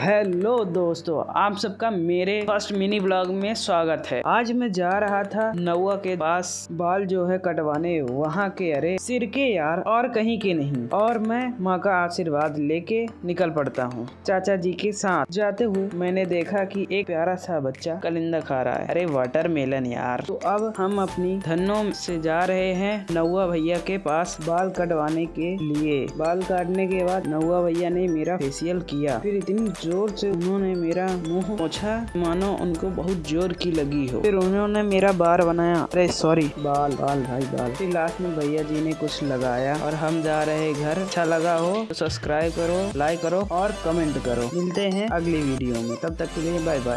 Hello दोस्तों, आप सबका मेरे फ़र्स्ट मिनी ब्लॉग में स्वागत है। आज मैं जा रहा था नौवा के पास, बाल जो है कटवाने, वहाँ के, अरे, सिर के यार, और कहीं के नहीं। और मैं माँ का आशीर्वाद लेके निकल पड़ता हूँ, चाचा जी के साथ। जाते हुए मैंने देखा कि एक प्यारा सा बच्चा कलिंदा खा रहा है। अरे वाटर मेलन यार। तो अब हम अपनी धनों से जा रहे हैं नौवा भैया के पास बाल कटवाने के लिए। बाल काटने के बाद नौवा भैया ने मेरा फेसियल किया। फिर इतनी ज़ोर से उन्होंने मेरा मुँह पोछा। मानो उनको बहुत ज़ोर की लगी हो। फिर उन्होंने मेरा बार बनाया। अरे सॉरी बाल बाल भाई, बाल। फिर लास्ट में भैया जी ने कुछ लगाया और हम जा रहे घर। अच्छा लगा हो तो सब्सक्राइब करो लाइक करो और कमेंट करो। मिलते हैं अगली वीडियो में। तब तक के लिए बाय बाय